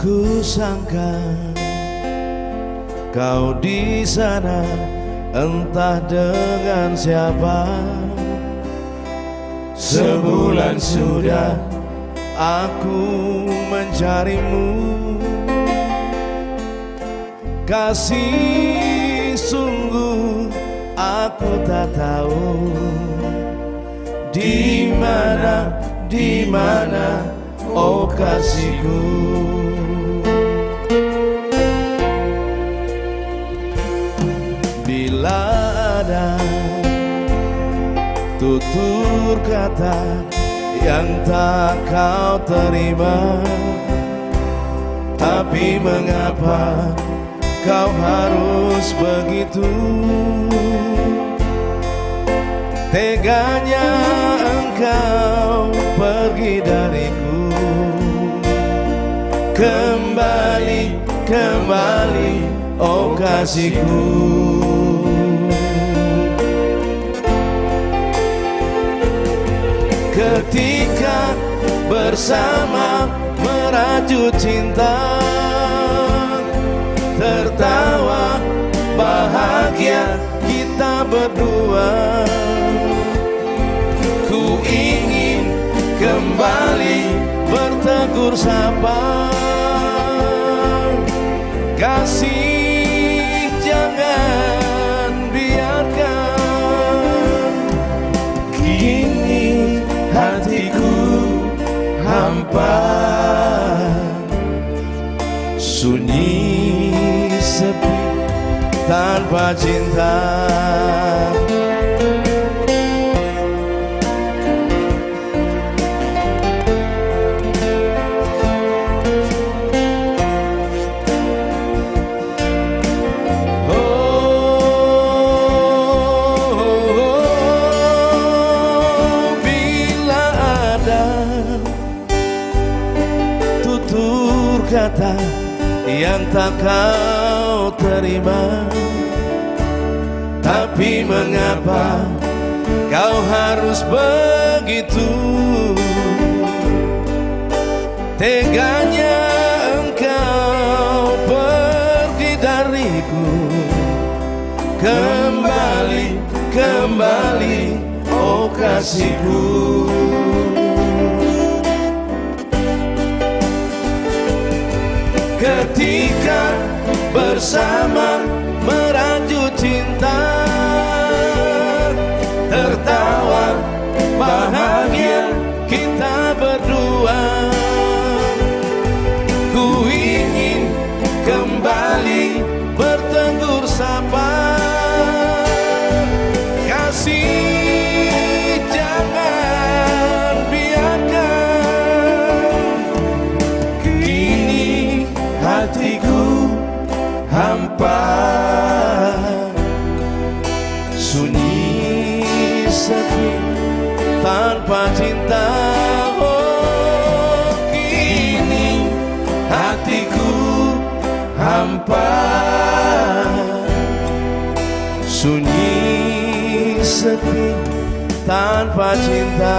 Ku sangka kau di sana entah dengan siapa. Sebulan sudah aku mencarimu. Kasih sungguh aku tak tahu di mana di mana oh kasihku tutur kata yang tak kau terima. Tapi mengapa kau harus begitu? Teganya engkau pergi dariku. Kembali, kembali, oh kasihku Ketika bersama merajut cinta Tertawa bahagia kita berdua. Ku ingin kembali bertegur sapa Kasih tanpa cinta. Oh, yang tak kau terima Tapi mengapa kau harus begitu? Teganya engkau pergi dariku. Kembali, kembali, oh kasihku Ketika bersama merajut cinta Tertawa bahagia kita berdua. Ku ingin kembali hatiku hampa. Sunyi sepi tanpa cinta. Oh kini hatiku hampa. Sunyi sepi tanpa cinta